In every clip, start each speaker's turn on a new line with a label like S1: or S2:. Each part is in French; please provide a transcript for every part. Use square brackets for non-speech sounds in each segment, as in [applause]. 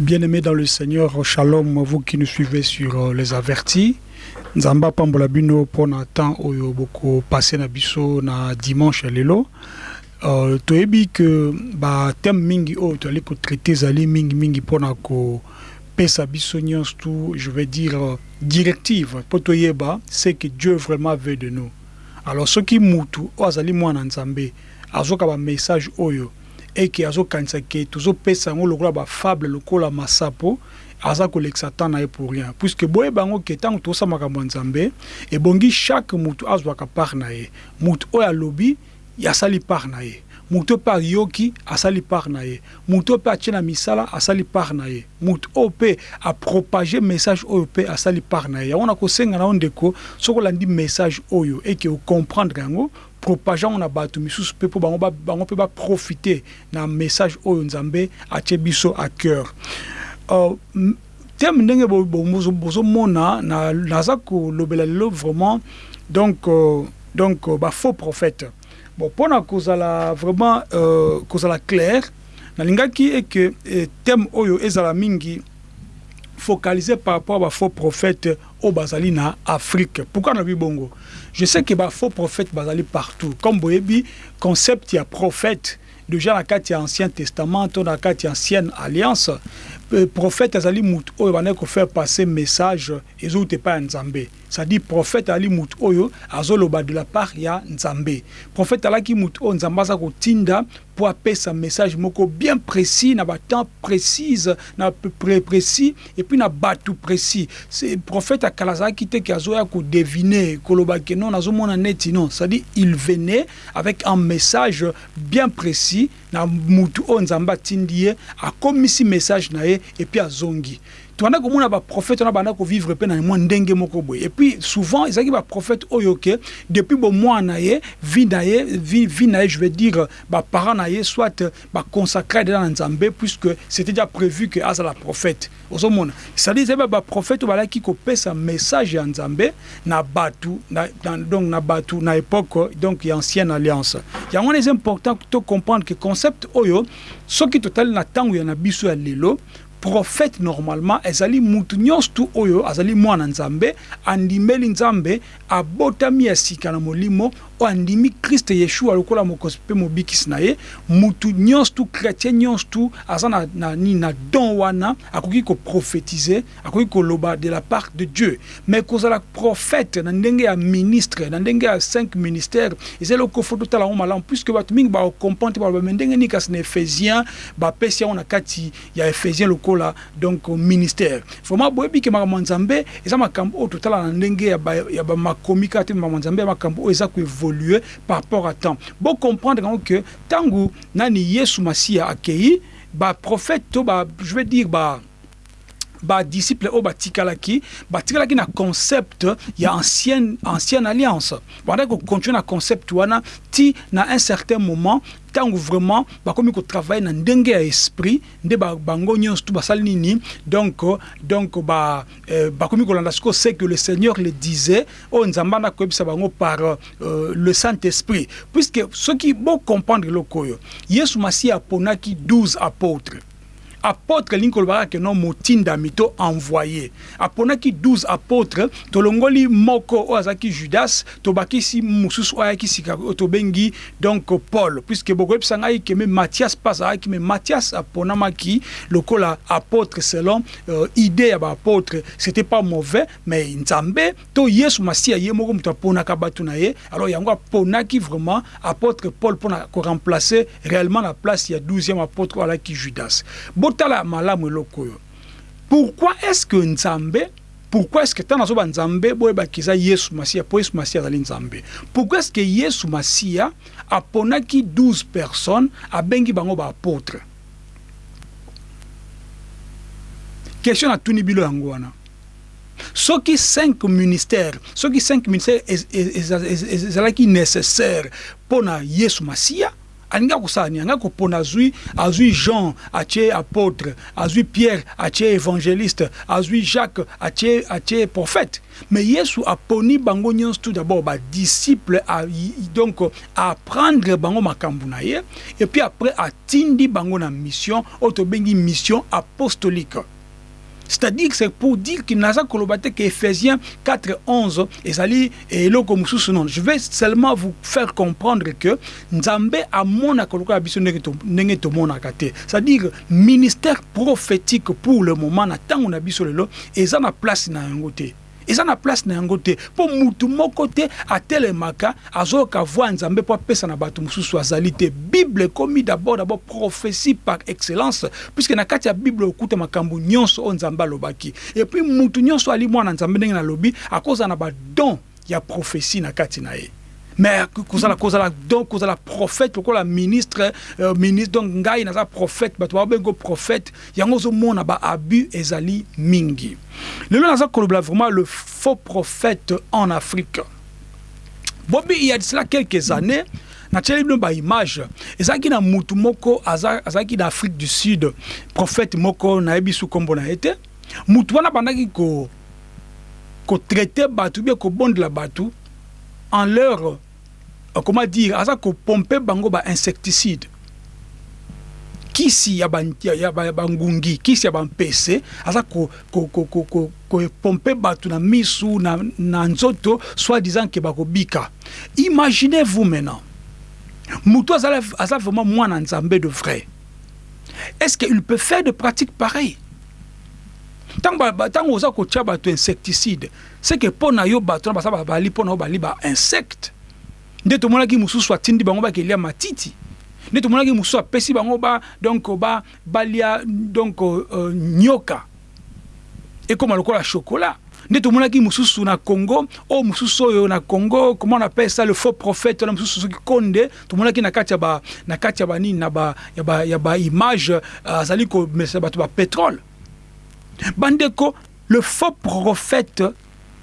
S1: Bien-aimés dans le Seigneur, shalom, vous qui nous suivez sur euh, les avertis. Nzamba pambola bino pona temps oyo boko passé na biso na dimanche lelo. Euh, toyebi que ba thème mingi oyo toali ko traiter zali mingi mingi pona ko pesa biso nyonso tout, je vais dire euh, directive po toyeba c'est que Dieu vraiment veut de nous. Alors ce qui mutu o azali mwana nzambe azoka ba message oyo eke azokanisa ke tozopesa yango lokola bafable lokola masapo aza kolekisa temps na ye pour rien. Puisque boyeba yango ke makambo chaque mutu azwaka part na ye. Mutu oyo alobi asali part na ye. Part na ye. Misala asali part na ye. Mutu oyo mpe apropage message oyo mpe asali part na ye. Yango na kosenga na yo message oyo eke ocomprendre yango propageant na bato misusu mpe mpo bango mpe baprofite na message oyo nzambe atie biso à cœur. Uh, teme ndenge bozomona naza kolobela lelo vraiment donc uh, donc uh, bafaux prophète bon mpona kozala vraiment uh, kozala clair nalingaki eke eh, oyo ezala mingi focalisé par rapport à bafaux prophète au bazali na Afrique. Pourquoi na bongo? Je sais que ba faux prophète partout. Comme boyebi concept ya prophète déjà kati ya ancien testament ya ancienne alliance prophète azali mutu oyo bana ko faire passer message ezouti pa ya nzambe. C'est-à-dire prophète ali mutu oyo azoloba de la part ya nzambe. Prophète alaki mutu oyo nzambe aza kotinda po apesa message moko bien précis na batemps na pré précis et puis na précis. Prophète akala azalaki te ke azoya kodevine koloba ke non neti non. C'est-à-dire il venait avec un message bien précis na mutu oyo nzambe atindi ye akomisi message na ye et puis azongi tobanda komona baprophète wana banda kovivre mpe na mwa ndenge moko boye. Et puis souvent ezalaki baprophète oyo ke depuis bomwana na ye vie na ye vie, vie na ye je veux dire baparent na ye soit baconsacré deja na nzambe puisque c'était déjà prévu que azala prophète. Ozomona. C'est-à-dire ezali baprophète oyo balaki kopesa message ya nzambe na bato donc na bato na époque donc ya ancienne alliance. Yango wana eza important to comprendre que concept oyo soki totali na ntango ya na biso ya lelo prophète normalement ezali mutu. Nyonso tu oyo azali mwana nzambe andimeli nzambe abotami ya sika na molimo oyo andimi kriste yeshua lokola mokonzi mpe mobikisi na ye mutu nyonso tu chrétien nyonso tu aza na, na, na, na don wana akoki koprophétise akoki koloba de la part de dieu. Mais kozala prophète na ndenge ya ministre na ndenge ya cinq ministère eza eloko fo totala yango malamu puisque bato mingi bakokomprendre te baloba me ndenge nini kasi na ephésien bapesi yango na kati ya ephésien lokola donc ministère. Vraiment boyebi ke makambo ya nzambe eza makambo oyo totala na ndenge ya bamakomi kaka te makambo ya nzambe ya makambo oyo eza koévolue par rapport à temps. Bon comprendre yango ke ntango nani yesu masiya akei baprophète to ba je veux dire ba badisciple oyo batikalaki batikalaki na concept ya ancienne, ancienne alliance. Bandaki kocontinue na concept wana ti na un certain moment ntango vraiment bakomi kotravaille na ndenge ya esprit nde bango nyonso tu basali nini. Donc donc ba euh, bakomi kolanda sikoyo c'est que le seigneur le disait oyo nzambe anda koyebisa bango par euh, le saint esprit puisque soki bocomprendre eloko oyo yesu masiya aponaki 12 apôtres apôtre lingi kolobaka ke no motindami to envoyé. Aponaki 12 apôtre tolongoli moko oyo azalaki judas tobakisi mosusu oyo ayaki sika tobengi donc paul. Puisque bokoyebisa ngai ke me mathias mpe azalaki me mathias aponamaki lokola apôtre selon euh, idée ya baapôtre c'était pas mauvais mais nzambe to yesu masiya ye moko moto aponaka bato na ye alors yango aponaki vraiment apôtre paul mpona koremplacer réellement la place ya 12e apôtre oyo alaki judas malamu pourquoi est-ce que nzambe pourquoi est-ce que ntango nazoba nzambe yesu masiya mpo yesu nzambe. Pourquoi est-ce que yesu masiya aponaki 12 personnes abengi bango baapôtre question natuni bilo yango wana. Soki 5 ministère soki 5 ministère ezalaki nécessaire mpona yesu masiya alingi akosala nini anga kopona azwi azwi jean atie apôtre azwi pierre atie évangéliste azwi jacques atie atie prophète. Mais yesu aponi bango nyonso tout d'abord badisciple donc apprendre bango makambo na ye et puis après atindi bango na mission oyo mission apostolique c'est-à-dire que c'est pour dire qu'il n'a pas que Ephésiens 4, 11, et ça et non. Je vais seulement vous faire comprendre que Nzambe a mon c'est-à-dire ministère prophétique pour le moment, na tant on a et ça n'a place na ngote eza na place na yango te. Mpo mutu moko te atelemaka azoyoka voi nzambe mpo apesa na bato mosusu azali te. Bible ekomi d'abord d'abord prophétie par excellence puisque na kati ya bible okuta makambo nyonso oyo nzambe alobaki. Epuis mutu nyonso ali mwana nzambe ndenge nalobi akozala na badon ya prophétie na kati na ye mais kozala kozala donc kozala prophète lokola ministre euh, ministre donc ngai naza prophète bato babengo prophète. Yango ozomona baabus ezali mingi. Lelo naza kolobela vraiment le faux prophète en afrique. Bobi il y a de cela quelques années natieli bino baimage ezalaki na mutu moko azalaki na afrique du sud prophète moko nayebi su nkombo na ye te. Mutu wana bandaki kotraite bato bie kobondela bato en leur Euh, comment dire aza kopompe bango bainsecticide kisi ya bangungi kisi ya bampese aza kopompe bato na misu na, na nzoto soit disant ke bakobika imaginez vous maintenant aza, aza vraiment mwana nzambe de vrai. Est-ce qu'il peut faire de pratiques pareilles? Ntango oza kotia bato insecticide que mpo na yo bato na basa bali mpo na yo bali bainsecte nde tomonaki mosusu atindi bango bakelia matiti. Nde tomonaki mosusu apesi bango ba donc ba balia donc uh, nyoka. Ekóma lokola chokolat nde tomonaki mosusu na congo oyo mosusu oyo na congo comment on appelle ça le faux prophète wana mosusu soki konde tomonaki na kati ya banini ya ba ya ba image azali komesa bato bapétrole bandeko le faux prophète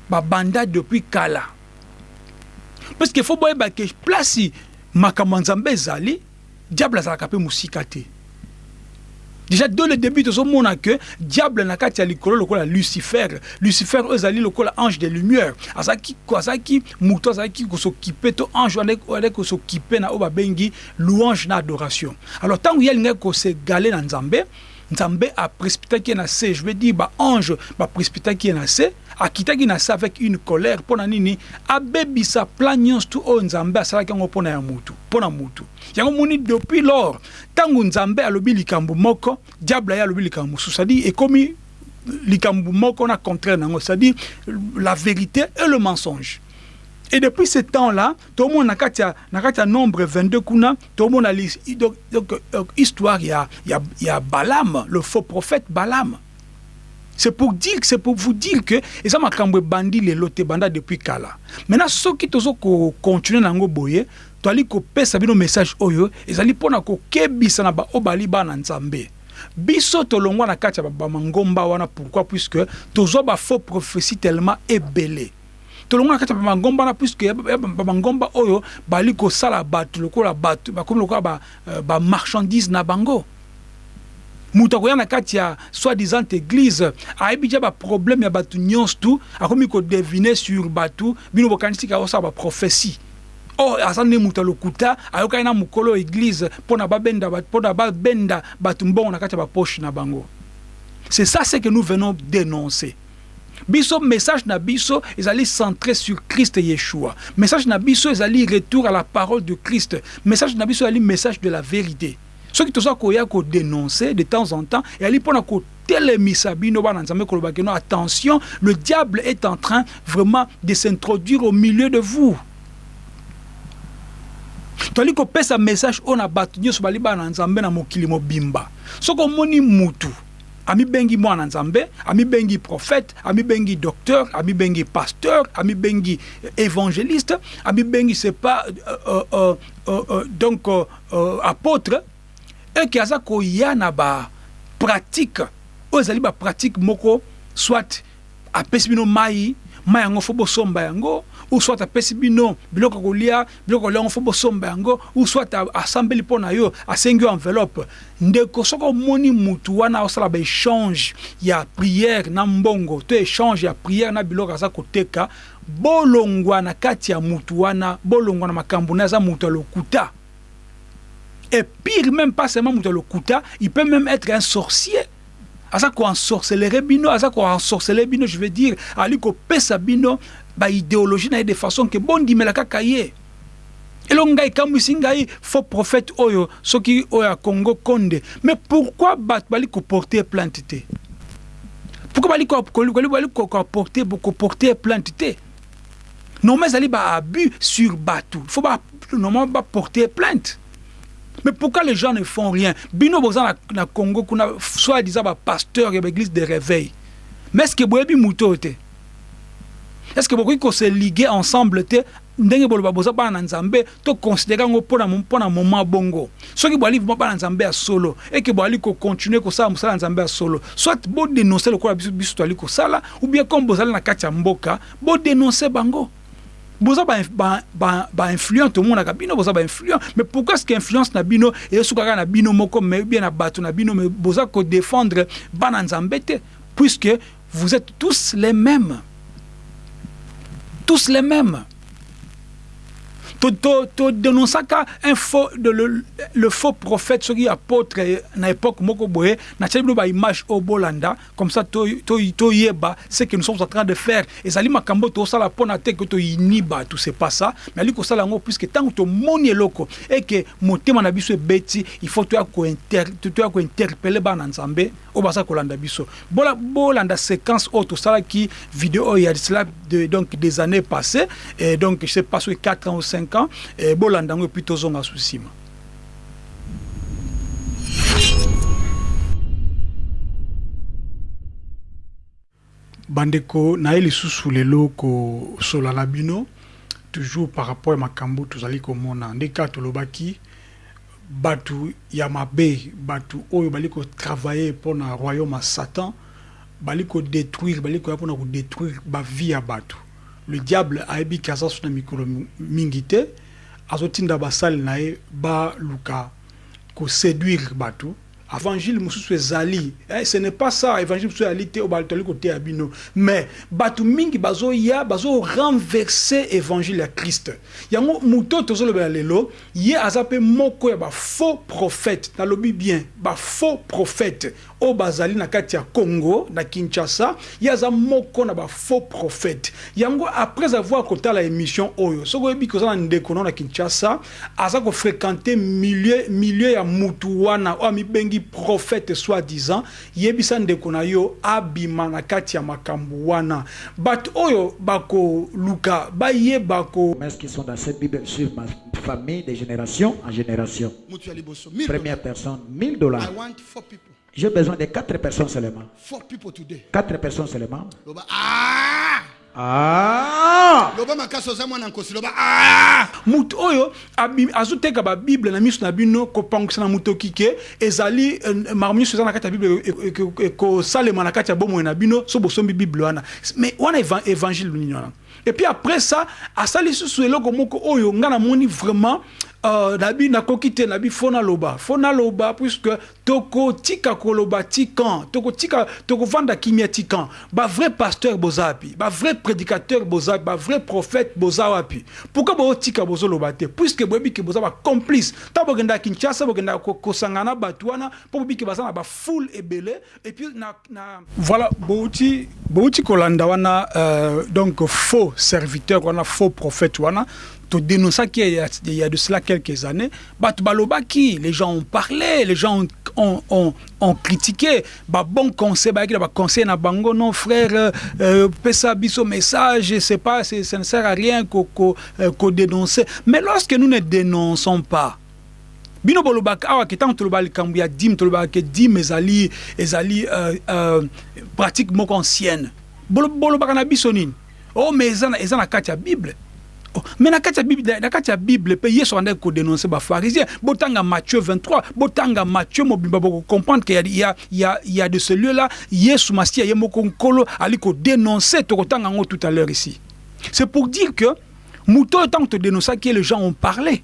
S1: babanda depuis kala. Parce que fo boyeba ke place makambo ya nzambe ezali diable azalaka mpe mosika te. Déjà dès le début tozomona ke diable na kati ya likolo lokola lucifer. Lucifer oyo ezali lokola ange de lumière azalaki azalaki moto azalaki kosokipe to ange wana kosokipe na oyo babengi louange na adoration. Alors ntango ye alingaki kosegale na nzambe nzambe aprécipitaki ye na se je veux dire baange baprécipitaki ye na se akitaki na se avec une colère mpo na nini abebisa plan nyonso tu oyo nzambe asalaki yango mpo na ya mutu mpo na mutu yango moni depuis lors ntango nzambe alobi likambo moko diable aye alobi likambo mosusu cestadire ekomi likambo moko na contraire nango c'est-à-dire la vérité et le mensonge Et depuis ce temps-là, tout le monde a nombre 22 kuna, tout le monde a donc, euh, il y a, il, y a, Balaam, le faux prophète Balaam. C'est pour dire, c'est pour vous dire que et ça m'a bandi les loté banda depuis kala. Maintenant ceux qui tozo ko continuer nango boye, to ali ko pesa bino message oyo, ezali pona ko kebisa na ba obali ba na nzambe. biso tolongwa na kati ya bamangomba wana pourquoi puisque tozwa bafaux prophétie tellement ebele tolongo na kati ya bamangomba wana puisque bamangomba oyo bali kosala bato lokola bato bakomi lokola bamarchandise ba na bango. Moto akoya na kati ya soi-disant église ayebi dia baproblème ya bato nyonso tu akomi kodevine sur bato bino bokanisi ka osala baprophétie or aza nde moto alokuta ayokaki na mokolo église mpona babenda mpona babenda bato mbongo na kati ya bapoche na bango. C'est ça ce que nous venons dénoncer biso message na biso ezali centré sur Christ Yeshua. Message na biso ezali retour à la parole de Christ. Message na biso ezali message de la vérité. Soki toza koya kodénoncer de temps en temps ezali mpona kotelemisa bino bana nzambe kolobaki no attention le diable est en train vraiment de s'introduire au milieu de vous. Toali kopesa message oyo na bato nyonso bali bana nzambe na mokili mobimba. Soki omoni mutu amibengi mwana nzambe amibengi prophète amibengi docteur amibengi pasteur amibengi évangéliste amibengi c'est pas euh, euh, euh, euh, donc euh, euh, apôtre eke aza koya na bapratique oyo ezali bapratique moko soit apesi bino mai mai yango fo bosomba yango ou soit apesi bino biloko kolia biloko kolia yango fo bosomba yango ou soit asambeli mpo na yo asengi yo enveloppe. Ndeko soki omoni mutu wana osala baéchange ya priere na mbongo. To échange ya priere na biloko aza koteka bolongwa na kati ya mutu wana bolongwa na makambo na aza mutu ya lokuta. Et pire même pas seulement mutu ya lokuta il peut même être un sorcier. Aza koensorcelere bino aza koensorcele bino je veux dire ali kopesa bino baidéologie na ye de façon ke bondimela kaka ye. Elongo ngai ekambwisi faux prophète oyo soki oyo ya congo konde. Mais pourquoi bato bali koporte plainte te pourquoi bali koporte koporte plainte te normalement ezali baabus sur bato. Il faut normalement baporte plainte. Mais pourquoi les gens ne font rien? Bino boza na, Congo kuna soit disant ba pasteur de l'église de réveil. Mais est-ce que boyebi muto te? Est-ce que bokoki ko se liguer ensemble te ndenge boloba boza bana na nzambe to considérer ngo mpona mpona moment bongo. Soki boali bana nzambe ya solo et que boali ko continuer ko sala musala nzambe ya solo soit bo dénoncer le ko biso biso toali ko sala ou bien comme bozali na kati ya mboka bo dénoncer bango. Boza bainfluent tomonaka bino boza bainfluent mais pourquoi est ce que influence na bino esukaka na bino moko mais bien na bato na bino mais boza kodéfendre bana nzambe te puisque vous êtes tous les mêmes tous les mêmes todénonçaka un faux de le, le faux prophète soki apôtre na époque moko boye natyali bino baimage oyo bolanda comme ça toyeba ce que nous sommes en train de faire. Ezali makambo tosala mpona te ke toyini bato c'est pas ça. Mais ali kosala yango puisque ntango tomoni eloko e ke motema na biso ebeti il faut toya kointerpele bana nzambe oyo baza kolanda biso. Bolanda séquence oyo tosalaki video oyo ya cela donc des années passées et donc je sais pas soki 4 ans ou 5 ans e bolanda yango epui tozonga su nsima bandeko na ye lisusu lelo kosola na bino toujours par rapport ya makambo tozali komona. Nde kaka tolobaki bato ya mabe bato oyo bali kotravaille mpona royaume ya satan bali kodétruire bali koya mpona kodétruire bavie ya bato le diable ayebiki aza so na mikolo mingi te azotinda basali na ye baluka koséduire bato. Évangile mosusu ezali eh, ce n'est pas ça évangile mosusu ezali te oyo batoli koteya bino. Mais bato mingi bazoya bazorenverse évangile ya krist yango moto oyo tozolobela lelo ye aza mpe moko ya bafaux prophète nalobi bien bafaux prophète oyo bazali na kati ya congo na kinshasa ye aza moko na bafaux prophète yango après avoir kotala émission oyo soki oyebi koza na ndeko no na kinshasa aza kofréquente milieu, milieu ya mutu wana oyo amibengi prophète soi-disant yebisa ndeko na yo abima na kati ya makambo wana. Bato oyo bakoluka bayeba ko
S2: qui sont dans cette bible sur ma famille de génération en génération. Première personne 1000 dollars J'ai besoin de quatre personnes seulement.
S3: Four people today.
S2: Quatre personnes seulement.
S3: Ah!
S2: Ah!
S3: loba ah!
S1: moto oyo azoteka babible na miso na bino kopangwisa na motoki ke ezali eh, makambo nyonso eza na kati ya bible ekosalema na kati ya bomoi na bino so bosombi bible wana mais wana évangile nini wana? Et puis après ça asali susu eloko moko oyo nga namoni vraiment euh, nabi nakoki te nabi fo naloba fo naloba puisque tokotika koloba tikan tokotika tokovanda kimia tikan. Bavrai pasteur boza wapi bavrai prédicateur boza bavrai prophète boza wapi pourquoi bootika bozoloba te? Puisque boyebi ke boza bacomplice ntango bokendaka kinshasa bokendaka ko- kosangana na bato wana mpo boyebi ke baza na bafoule ebele et puis na, na... voilà bouti bouti kolanda wana euh, donc faux serviteur wana faux prophète wana to dénonçaki il y y a de cela quelques années. Bato balobaki les gens ont parlé les gens ont, ont, ont, ont critiqué. Babon conseil bayaki na baconseil na bango non frère euh, euh, pesa biso message c'est pas ça ne sert à rien ko, ko, euh, ko dénoncer. Mais lorsque nous ne dénonçons pas bino bolobaka awa ke ntango tolobaka likambo ya dime tolobaka ke dime ezali ezali euh, euh, pratique moko ancienne Bolo- bolobaka na biso nini? O mais eza na- kati ya bible. oh, mais na kati ya bible na kati ya bible mpe yesu andaki kodénonce bapharisien botanga matthieu 23 botanga matthieu mobimba bokocomprendre que y a, y, a, y a de ce lieu là yesu masiya ye moko nkolo ali kodénonce tokotanga yango tout à l'heure ici. C'est pour dire que moto tant que todénonçaki les gens ont parlé.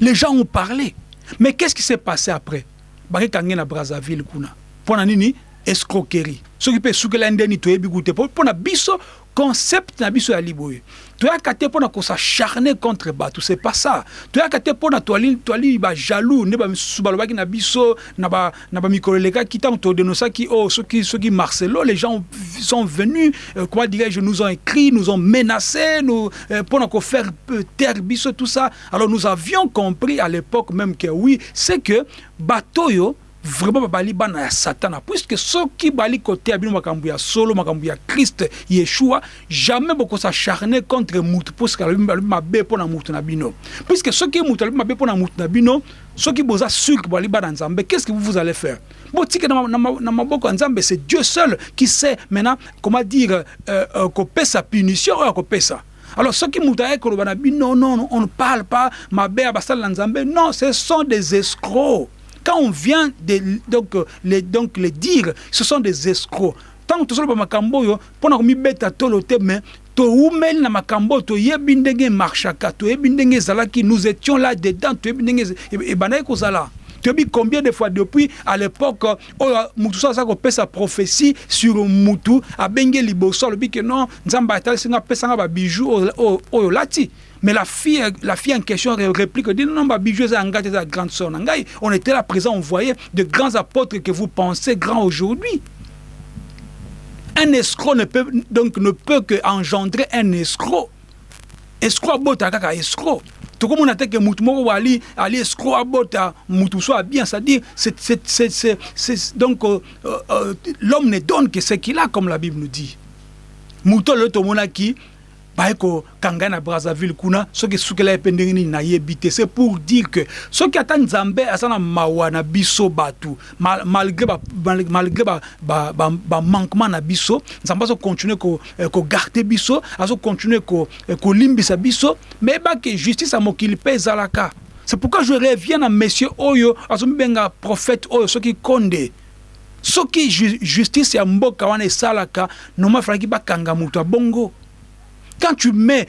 S1: Les gens ont parlé. Mais qu'est-ce qui s'est passé après? Bakekange na brazzaville kuna mpo na nini escroquerie. Soki mpe esukela ndeni toyebi kute mpo na biso concept na biso ya liboye toyaka mpo na kosacharne contre bato c'est pas ça. Toyaka te mpo na toali, toali bajaloux nde bamisusu balobaki na na ba oh, soki, soki marcelo les gens sont venus euh, dirais-je nous ont écrit nous ont menacé nous euh, pour biso tout ça. Alors nous avions compris à l'époque même que oui c'est que bato oyo vraiment babali bana ya satana puisque bali koteya bino makambo ya solo ya krist yeshua jamais bokosacharne contre mutu puisque alobi mabe mpo na mutu na bino. Puisque soki mutu mabe mpo na mutu na bino soki boza sûr que bali bana nzambe qu'est-ce que vous, vous allez faire? Na, c'est dieu seul qui sait maintenant comment dire euh, euh, kopesa punition oyo akopesa alors soki moto ayei koloba na bino non, non on ne parle pas na nzambe non ce sont des escrocs quand on vient de, donc, les, donc, les dire, ce sont des escrocs. Tant que tozoloba makambo oyo mpona komibeta tolo te mais toumeli na makambo oyo toyebi ndenge emarchaka toyebi ndenge ezalaki nous étions là dedans toyebi ndenge ebandaki kozala toyebi combien de fois depuis à l'époque oyo mutu so aza kopesa prophétie sur mutu abengi liboso alobi ke non nzambe atalisinga apesanga babijou oyo olati Mais la fille, la fille en question réplique, dit non, ma bijou, c'est la grande sœur. On était là présent, on voyait de grands apôtres que vous pensez grands aujourd'hui. Un escroc ne peut donc ne peut que engendrer un escroc. Escroc abota kaka escroc. Tout comme on a dit que mutu moko ali ali escroc soit bien, c'est-à-dire c'est c'est c'est donc euh, euh, l'homme ne donne que ce qu'il a comme la Bible nous dit. Muto le tomonaki baye kokanga na brazzaville kuna soki esukela ye mpe ndenge nini nayebi te. C'est pour dire que soki ata nzambe aza na mawa na biso bato malgré bamanquement na biso nzambe azokontinue kogarde biso azokontinue kolimbisa biso me yebake justice ya mokili mpe ezalaka. C'est pourquoi je reviens na monsieur oyo azomibenga prophète oyo soki konde. Soki justice ya mboka wana esalaka noma efalaki bakanga moto ya bongo quand tu mets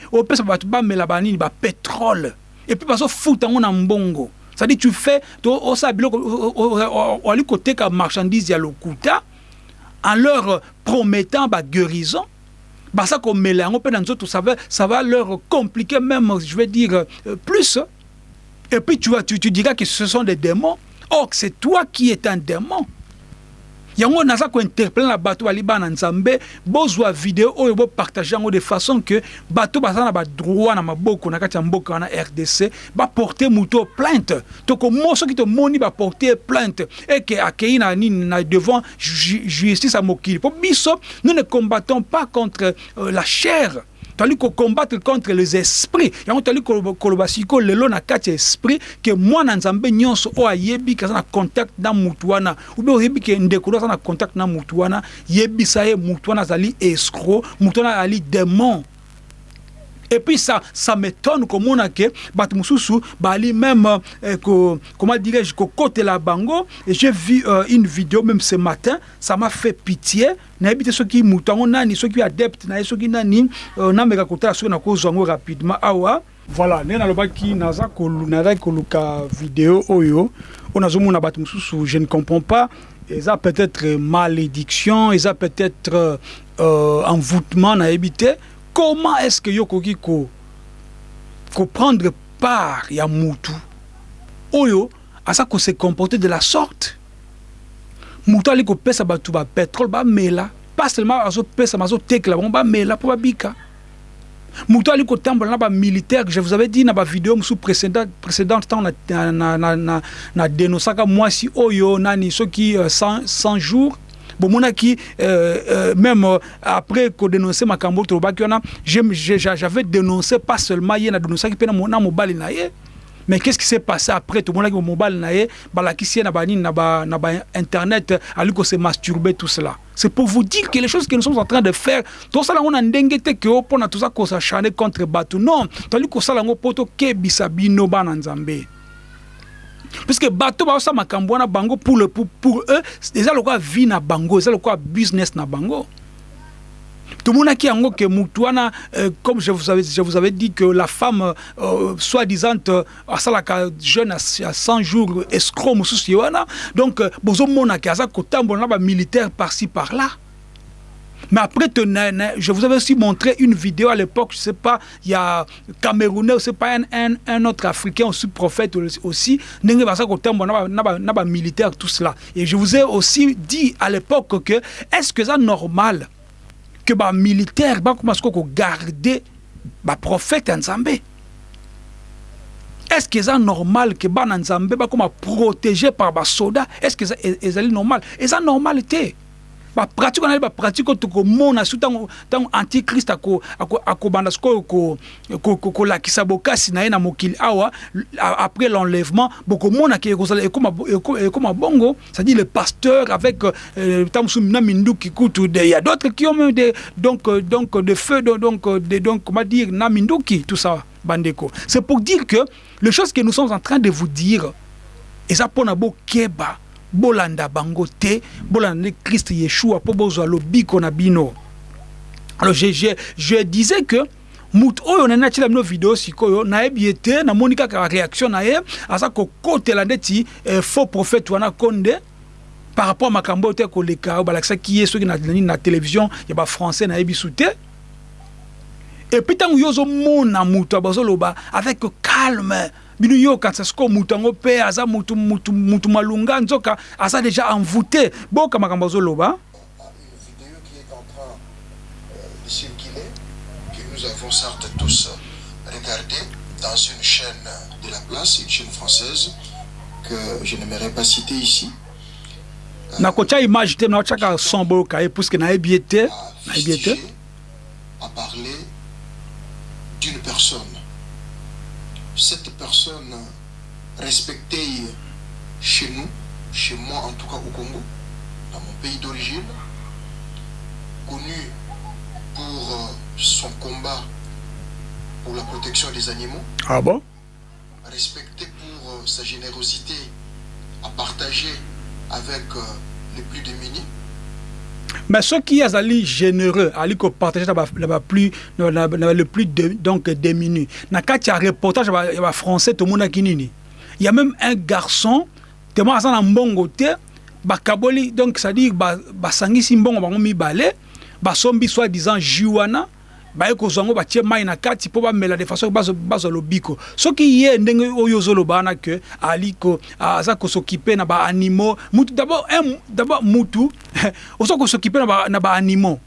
S1: banini pétrole. Et puis bazofuta yango na mbongo. C'est-à-dire tu fais osala biloko oli koteka marchandise ya lokuta en leur promettant baguérison basa komela yango mpe na nzoto ça va, ça va leur compliquer même je vais dire euh, plus. Et puis tu, tu, tu diras que ce sont des démons. Or c'est toi qui es un démon yango naza kointerpele na bato bali bana nzambe bozwa video oyo bopartage yango de façon que bato baza na badroit na maboko na kati ya mboka wana rdc baporte moto plainte. Tokomo soki tomoni baporte plainte eke akei na nini na devant justice ya mokili. Mpo biso nous ne combattons pas contre euh, la chair toali combattre contre les esprits. Yango toali koloba sikoyo lelo na kati ya esprit ke mwana nzambe nyonso oyo ayebi ke na contact na mutu wana ube oyebi ke ndeko aza na contact na mutu wana yebisa ye mutu wana azali escro mutu wana azali démon et puis ça ça m'étonne komona ke bato mosusu bali même euh, ko, comment dirais-je kokotela bango. Et j'ai vu euh, une vidéo même ce matin ça m'a fait pitié. Nayebi te soki moto yango nani soki adepte na ye soki nani euh, nameka kotala soki nakozwa yango rapidement. Awa voilà ndenge nalobaki nazaki koluka video oyo. Oyo nazomona bato mosusu je ne comprends pas. Eza peut-être malédiction eza peut-être euh, envoûtement nayebi te comment est-ce que yokoki ko prendre part ya mutu? Oyo asa ko se comporter de la sorte. Mutu ali kopesa bato bapétrole bamela pas seulement azopesa ma azotekela bango bamela mpo babika mutu ali kotambola na bamilitaire je vous avais dit na bavideo mosusu précédente ntango na, dénosaka mwasi oyo nani soki uh, 100, 100 jours euh, euh, même euh, après kodénonce makambo tolobaki wana j'avais dénoncé pas seulement ye na dénoncaki mpe na mobali na ye. Mais qu'est-ce qui s'est passé après? Tout le monde mobile nae balakisi na bani na ba na ba internet aliko se masturber tout cela. C'est pour vous dire que les choses que nous sommes en train de faire tout ça là on a ndenge te que opona tout ça ko s'acharner contre batu non toli ko sala ngo poto ke bisabino bana nzambe puisque bato baosa makambo wana bango pour, le, pour, pour eux eza lokola vie na bango eza lokola business na bango. Tomonaki yango ke mutu wana euh, comme je vous, avais, je vous avais dit que la femme euh, soi-disant euh, asalaka jeune à 100 jours escroc mosusu ye wana. Donc euh, bozomonaki aza kotambola na bamilitaire par-ci par-là mais après, je vous avais aussi montré une vidéo à l'époque, je ne sais pas, il y a Camerounais, c'est pas un, un, un, autre Africain, aussi prophète aussi, militaire, tout cela. Et je vous ai aussi dit à l'époque que est-ce que c'est normal que les militaires garder les prophète Nzambé est-ce que c'est normal que les Nzambé soient protégés par les soldats Est-ce que c'est normal c'est normalité bapratique wana bapratique oyo tokomona su ntango antichrist akobanda sikoyo kolakisa bokasi na ye na mokili awa après l'enlèvement bokomonaki ekozala ekoma bongo c'est-à-dire le pasteur avec ntango mosusu na minduki kutu il y a d'autres qui ont même des donc donc de feu donc de, donc comment dire na minduki tout ça bandeko. C'est pour dire que les choses que nous sommes en train de vous dire eza mpona bokeba bolanda bango te bolanda christ yeshua mpo bozwa lobiko na bino. Alors je, je, je disais que motu oyo nani atiela bino video sikoyo nayebi ye te namoni kaka réaction na ye aza kokotela ndeti eh, faux prophète wana konde par rapport à makambo te koleka oyo balakisaki ye soki na, na télévision ya bafrançais nayebi su te. Epuis ntango yo ozomona moto bazoloba avec calme bino yango mpe aza mutu, mutu, mutu malunga nzoka aza déjà envoûté. Boyoka makambo azoloba.
S4: Nous avons certes tous regardé dans une chaîne de la place, une chaîne française, que je n'aimerais pas citer ici.
S1: image te naotyaka son boyoka ye puiske nayebi ye te nayebi ye te
S4: a parlé d'une personne cette personne respectée chez nous, chez moi en tout cas au Congo, dans mon pays d'origine, connue pour euh, son combat pour la protection des animaux.
S1: Ah bon?
S4: Respectée pour euh, sa générosité à partager avec euh, les plus démunis.
S1: Mais soki azali généreux ali kopartage na bapluis le plus de, donc déminu na kati ya reportage ya bafrançais tomonaki nini il y a même un garçon temo aza na mbongo te bakaboli donc c'est-à-dire basangisi mbongo bango mibale basombi soi disant jus wana baye kozwa yango batie mai na kati mpo bamela de façon bazwa lobiko. Soki ye ndenge oyo ozoloba wana ke ali aza kosokipe na baanimaux mutu d'abord mutu [laughs] oza kosokipe na baanimaux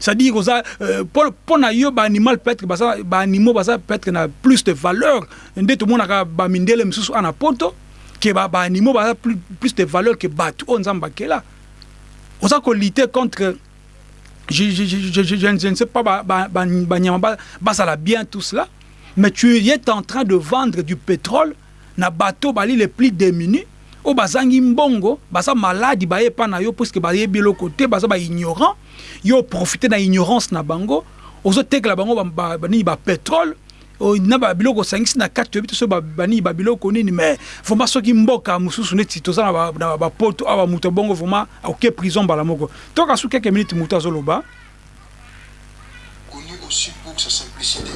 S1: c'est-à-dire oza mpo na yo baanimal peut-être baanimaux baza peut-être na plus de valeur. Nde tomonaka bamindele mosusu ana poto ke baanimaux baza plus de valeur ke bato oyo nzambe akela. Oza kolite contre je, je, je, je, je, ne sais pas, basala bien tout cela, mais tu es en train de vendre du pétrole na bateau bali les plus démunis o bazangi mbongo baza maladi baye pa na yo puisque baye biloko te baza ba ignorant yo profiter na ignorance na bango ozotekela bango banini ba pétrole na babiloko osangisi na kati toyebi te so banini babiloko nini mais vraimen soki mboka mosusu neti toza na bapoto awa moto bongo vraimen akoke prison mbala moko. Toka su moto azoloba.
S4: Connu aussi pour sa simplicité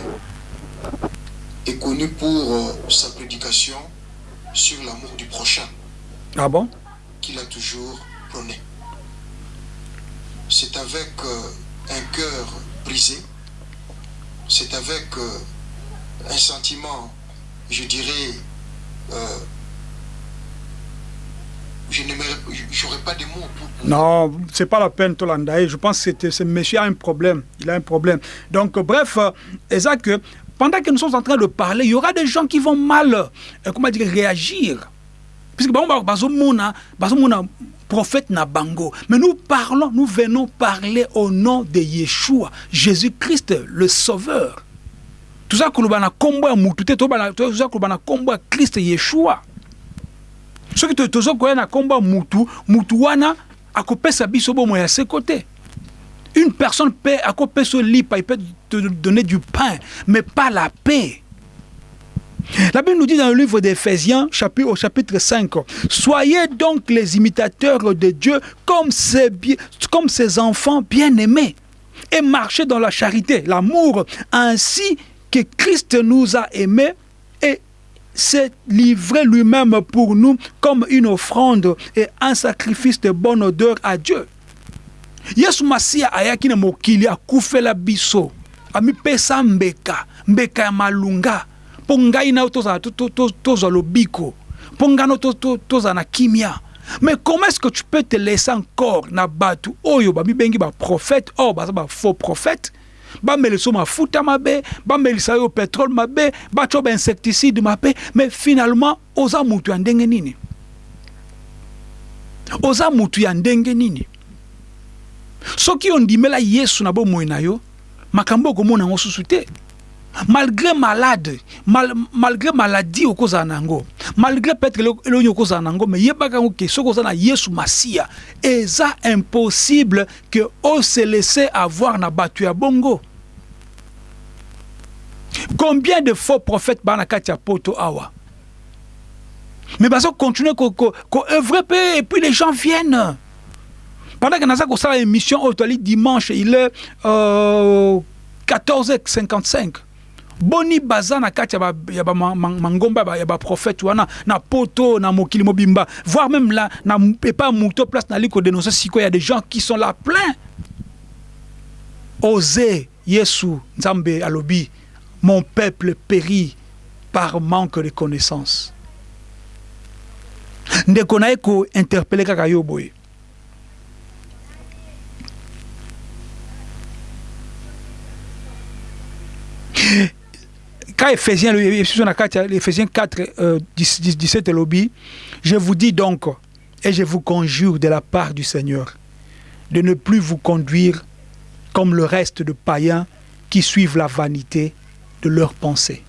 S4: et connu pour euh, sa prédication sur l'amour du prochain
S1: ah bon?
S4: qu'il a toujours prôné. C'est avec euh, un cœur brisé c'est avec euh, un sentiment, je dirais, euh, je n'aurais pas de mots pour... pour
S1: non, c'est pas la peine, Tolandaï. Je pense que ce monsieur a un problème. Il a un problème. Donc, bref, c'est que pendant que nous sommes en train de parler, il y aura des gens qui vont mal, euh, comment dire, réagir. Puisque, bon, prophète Nabango. Mais nous parlons, nous venons parler au nom de Yeshua, Jésus-Christ, le Sauveur. Toza koloba na nkombo ya mutu te toza koloba na nkombo ya kriste yeshua. Soki toza koya na nkombo ya mutu mutu wana akopesa biso ya une personne peut akopesa lipa il peut te donner du pain mais pas la paix. La Bible nous dit dans le livre d'Éphésiens, chapitre, au chapitre 5, Soyez donc les imitateurs de Dieu comme ses, comme ses enfants bien-aimés et marchez dans la charité, l'amour, ainsi que Christ nous a aimés et s'est livré lui-même pour nous comme une offrande et un sacrifice de bonne odeur à Dieu. yesu masiya ayaki na mokili akufela biso. Amipesa mbeka mbeka ya malunga. Mpo ngai na yo tozwa lobiko. Mpo ngai na tozala kimia. Mais comment est-ce que tu peux te laisser encore na bato oyo? Bamibengi baprophète or baza bafaux prophète bamelisa mafuta mabe bamelisa yo pétrole mabe batyo bainsecticide mabe mais finalement oza mutu ya ndenge nini? Oza mutu ya ndenge nini? Soki ondimela yesu na bomoi na yo makambo okomona yango susu te malgré malade mal, malgré maladie malgré peut-être elongi okozala na yango me yebaka yango ke soki oza na yesu masiya eza impossible ke ose laisse avoir na bato ya bongo. Combien de faux prophètes baa na kati ya poto awa? Mais bazo continuer koœuvre ko, ko pe et puis les gens viennent. Pendant que naza kosala émission dimanche il est euh, 14h55 boni baza na kati ya bamangomba ya baprophète wana na poto na mokili mobimba. Voire même là na epa moto place nali kodénonce sikoyo ya des gens qui sont là plein. Oser yesu nzambe alobi. Mon peuple périt par manque de connaissance ndeko na ye kointerpele kaka yo quand Ephésiens, Ephésiens 4, euh, 17 lobby, je vous dis donc, et je vous conjure de la part du Seigneur, de ne plus vous conduire comme le reste de païens qui suivent la vanité de leurs pensées.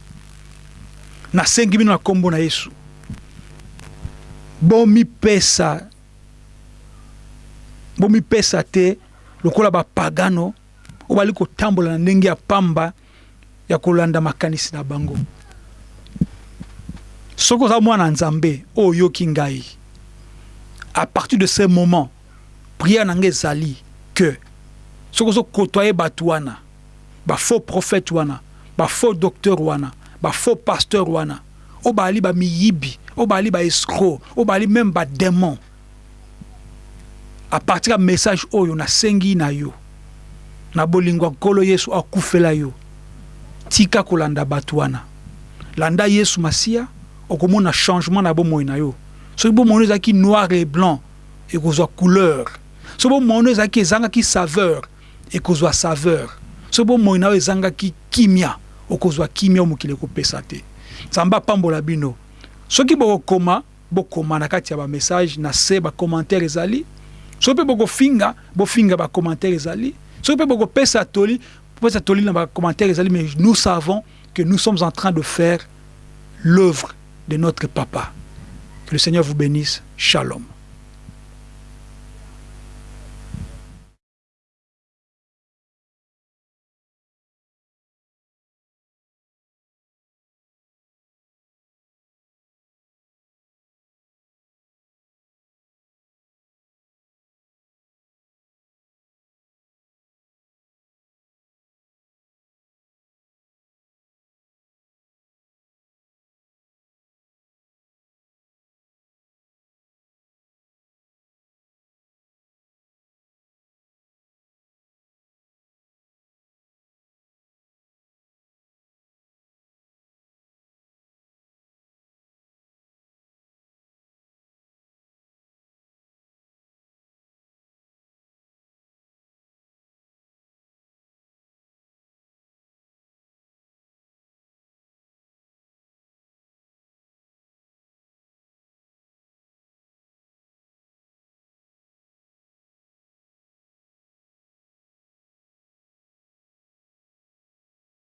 S1: nasengi bino na nkombo na yesu bomipesa bomipesa te lokola bapagano oyo bali kotambola na ndenge ya pamba ya kolanda makanisi na bango. Soki oza mwana nzambe oyo oyoki ngai à partir de ce moment prière na ngai ezali que soki ozokotoye bato wana bafaux prophète wana bafaux docteur wana bafaux pasteur wana oyo bazali bamiyibi oyo bazali baescro oyo bazali même badémon à partir ya message oyo nasengi na yo na bolingo ya nkolo yesu akufela yo tika kolanda bato wana. Landa yesu masiya okomona changement na bomoi na yo. Soki bomoi ezalaki noir et blanc ekozwa couleur. Soki bomoi ezalaki ezangaki saveur ekozwa saveur. Soki bomoi na yo ezangaki kimia okozwa kimia oyo mokili ekopesa te. Nzambe apambola bino. Soki bokokoma bokoma na kati ya bamessage na se bacommentaire ezali. Soki mpe bokofinga bofinga bacommentaire ezali. Soki mpe bokopesa toli pesa toli na bacommentaire ezali mais nous savons que nous sommes en train de faire l'œuvre de notre papa. Que le seigneur vous bénisse. Shalom